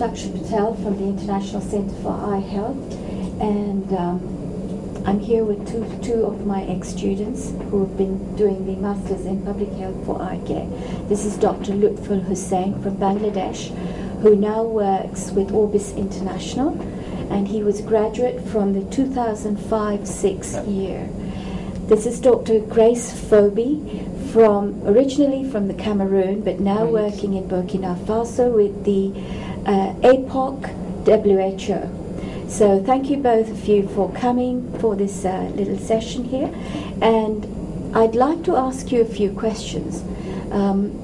Daksha Patel from the International Center for Eye Health, and um, I'm here with two, two of my ex-students who have been doing the Masters in Public Health for Eye Care. This is Dr. Lutful Hussain from Bangladesh, who now works with Orbis International, and he was a graduate from the 2005-6 year. This is Dr. Grace Fobi from originally from the Cameroon, but now Right. working in Burkina Faso with the uh, APOC WHO. So thank you both of you for coming for this uh, little session here, and I'd like to ask you a few questions. Um,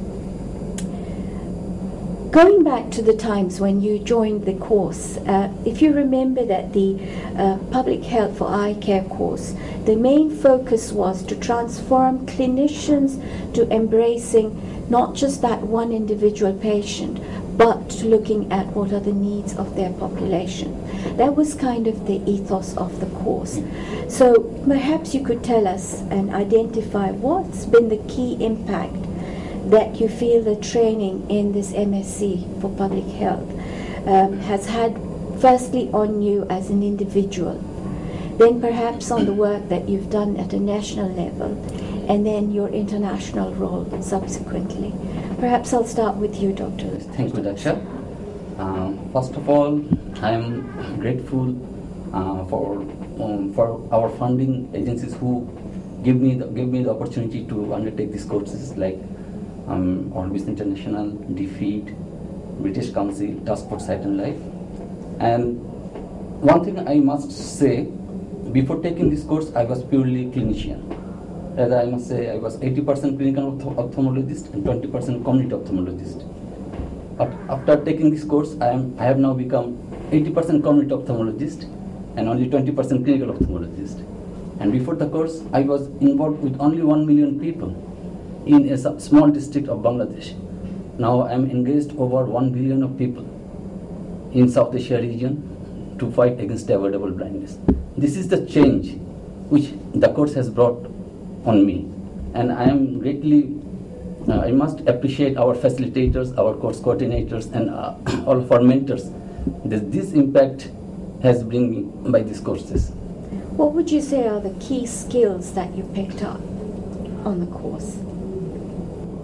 Going back to the times when you joined the course, uh, if you remember that the uh, Public Health for Eye Care course, the main focus was to transform clinicians to embracing not just that one individual patient, but looking at what are the needs of their population. That was kind of the ethos of the course. So perhaps you could tell us and identify what's been the key impact that you feel the training in this MSc for public health um, has had firstly on you as an individual, then perhaps on the work that you've done at a national level, and then your international role subsequently. Perhaps I'll start with you, Dr. Thank you, Daksha. Um, first of all, I am grateful uh, for um, for our funding agencies who give me the, give me the opportunity to undertake these courses like um, Orbis International, DFID, British Council, Task Force Sight and Life. And one thing I must say, before taking this course, I was purely clinician. As I must say, I was 80% clinical ophthalmologist and 20% community ophthalmologist. But after taking this course, I, am, I have now become 80% community ophthalmologist and only 20% clinical ophthalmologist. And before the course, I was involved with only 1 million people in a small district of Bangladesh. Now I am engaged over 1 billion of people in South Asia region to fight against avoidable blindness. This is the change which the course has brought on me. And I am greatly uh, I must appreciate our facilitators, our course coordinators, and uh, all of our mentors. That this impact has been me by these courses. What would you say are the key skills that you picked up on the course?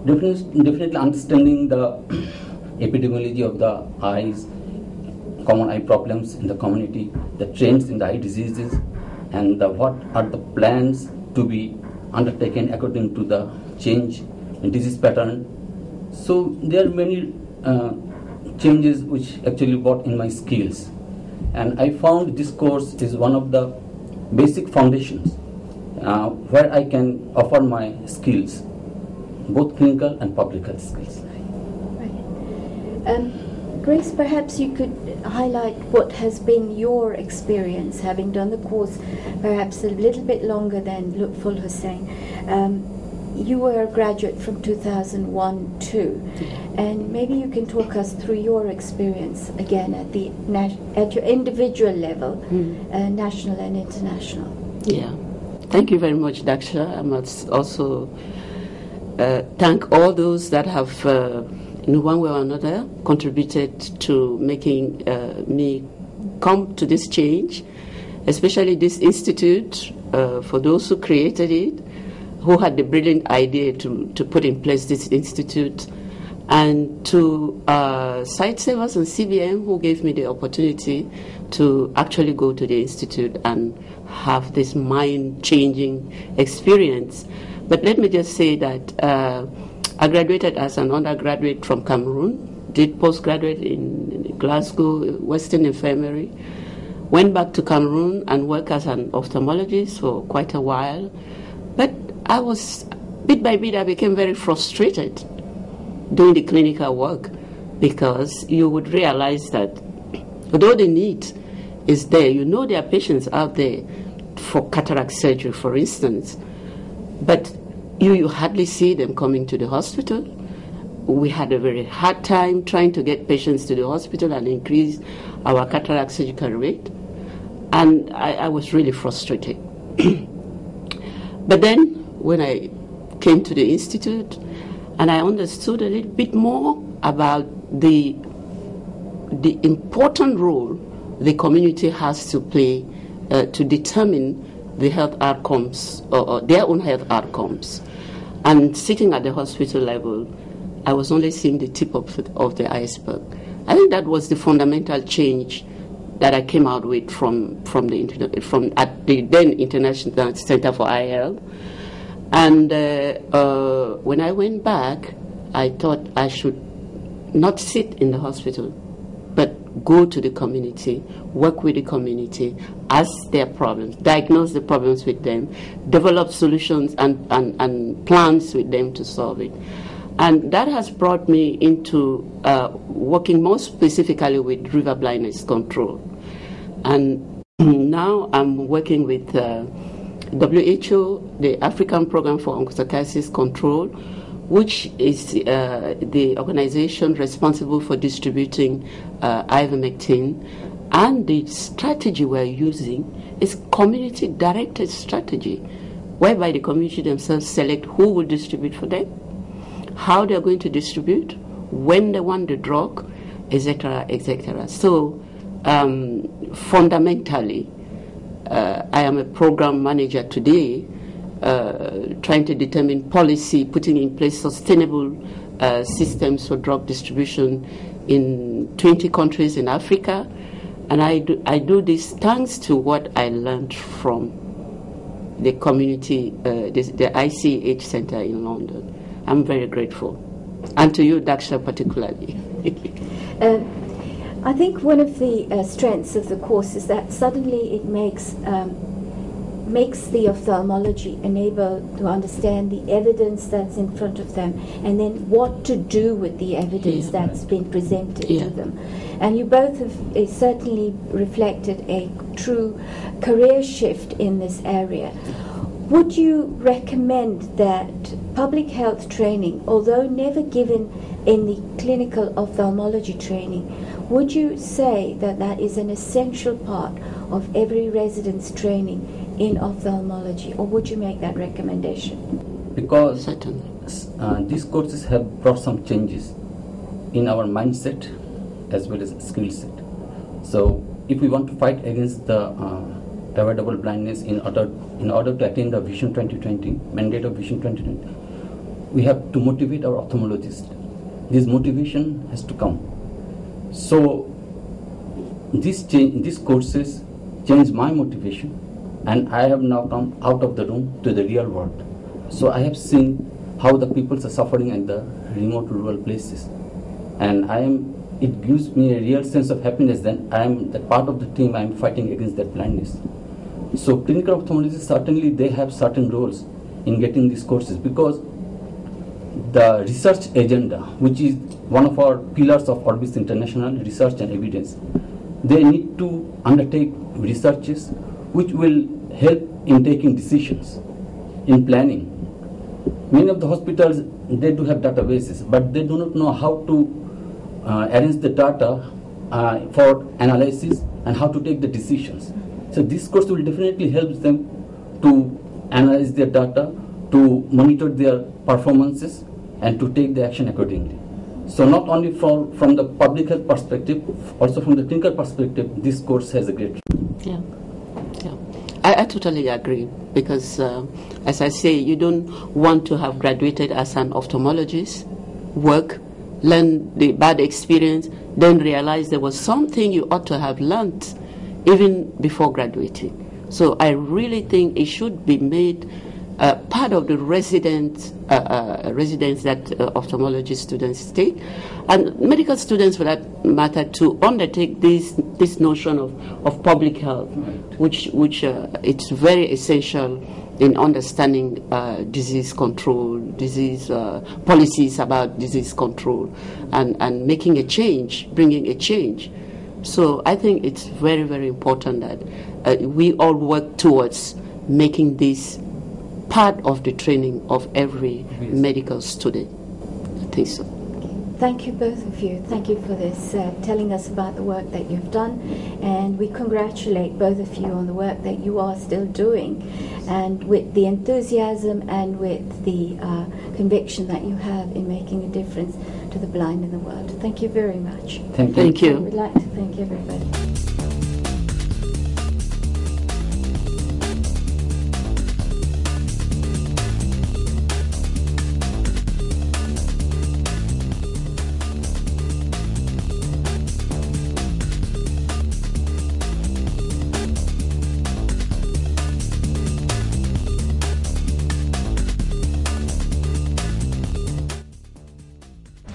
Definitely, definitely understanding the epidemiology of the eyes, common eye problems in the community, the trends in the eye diseases, and the, what are the plans to be undertaken according to the change in disease pattern. So there are many uh, changes which actually brought in my skills, and I found this course is one of the basic foundations uh, where I can offer my skills, both clinical and public health skills. Right. Um, Grace, perhaps you could highlight what has been your experience having done the course perhaps a little bit longer than Lutful Hussain. Um, you were a graduate from 2001 too, and maybe you can talk us through your experience again at the at your individual level, uh, national and international. Yeah. Thank you very much, Daksha. I must also uh, thank all those that have, uh, in one way or another, contributed to making uh, me come to this change, especially this institute, uh, for those who created it, who had the brilliant idea to, to put in place this institute, and to uh, Sightsavers and CBM, who gave me the opportunity to actually go to the institute and have this mind changing experience. But let me just say that uh, I graduated as an undergraduate from Cameroon, did postgraduate in, Glasgow Western Infirmary, went back to Cameroon and worked as an ophthalmologist for quite a while. But I was, bit by bit, I became very frustrated doing the clinical work because you would realize that although the need is there, you know there are patients out there for cataract surgery, for instance, but you, you hardly see them coming to the hospital. We had a very hard time trying to get patients to the hospital and increase our cataract surgical rate. And I, I was really frustrated. but then, when I came to the institute and I understood a little bit more about the the important role the community has to play uh, to determine the health outcomes or, or, their own health outcomes. And sitting at the hospital level, I was only seeing the tip of, of the iceberg. I think that was the fundamental change that I came out with from from the from at the then International Center for Eye Health. And uh, uh, when I went back, I thought I should not sit in the hospital, go to the community, work with the community, ask their problems, diagnose the problems with them, develop solutions and, and, and plans with them to solve it. And that has brought me into uh, working more specifically with river blindness control. And now I'm working with uh, WHO, the African Program for Onchocerciasis Control, which is uh, the organization responsible for distributing uh, ivermectin. And the strategy we're using is community directed strategy, whereby the community themselves select who will distribute for them, how they're going to distribute, when they want the drug, etc., etc. So um, fundamentally, uh, I am a program manager today, uh, trying to determine policy, putting in place sustainable uh, systems for drug distribution in 20 countries in Africa. And I do, I do this thanks to what I learned from the community, uh, the, the ICH Center in London. I'm very grateful. And to you, Daksha, particularly. Uh, I think one of the uh, strengths of the course is that suddenly it makes um, makes the ophthalmology enable to understand the evidence that's in front of them and then what to do with the evidence yeah. that's been presented yeah. to them. And you both have uh, certainly reflected a true career shift in this area. Would you recommend that public health training, although never given in the clinical ophthalmology training, would you say that that is an essential part of every resident's training in ophthalmology, or would you make that recommendation? Because uh, these courses have brought some changes in our mindset as well as skill set. So, if we want to fight against the uh, avoidable blindness in order in order to attain the Vision 2020 mandate of Vision 2020, we have to motivate our ophthalmologists. This motivation has to come. So this change, these courses change my motivation, and I have now come out of the room to the real world. So I have seen how the people are suffering in the remote rural places, and I am. It gives me a real sense of happiness. Then I am the part of the team. I am fighting against that blindness. So clinical ophthalmologists certainly they have certain roles in getting these courses because the research agenda, which is one of our pillars of Orbis International Research and Evidence, they need to undertake researches which will help in taking decisions, in planning. Many of the hospitals, they do have databases, but they do not know how to uh, arrange the data uh, for analysis and how to take the decisions. So this course will definitely help them to analyze their data, to monitor their performances, and to take the action accordingly. So not only from, from the public health perspective, also from the clinical perspective, this course has a great. Yeah, I, I totally agree because, uh, as I say, you don't want to have graduated as an ophthalmologist, work, learn the bad experience, then realize there was something you ought to have learned even before graduating. So I really think it should be made uh, part of the resident uh, uh, residence that uh, ophthalmology students take, and medical students, for that matter, to undertake this this notion of, of public health, which which uh, it's very essential in understanding uh, disease control, disease policies about disease control, and and making a change, bringing a change. So I think it's very, very important that uh, we all work towards making this part of the training of every yes. medical student. I think so. Thank you, both of you. Thank you for this, uh, telling us about the work that you've done. And we congratulate both of you on the work that you are still doing and with the enthusiasm and with the uh, conviction that you have in making a difference to the blind in the world. Thank you very much. Thank you. Thank you. We'd like to thank everybody.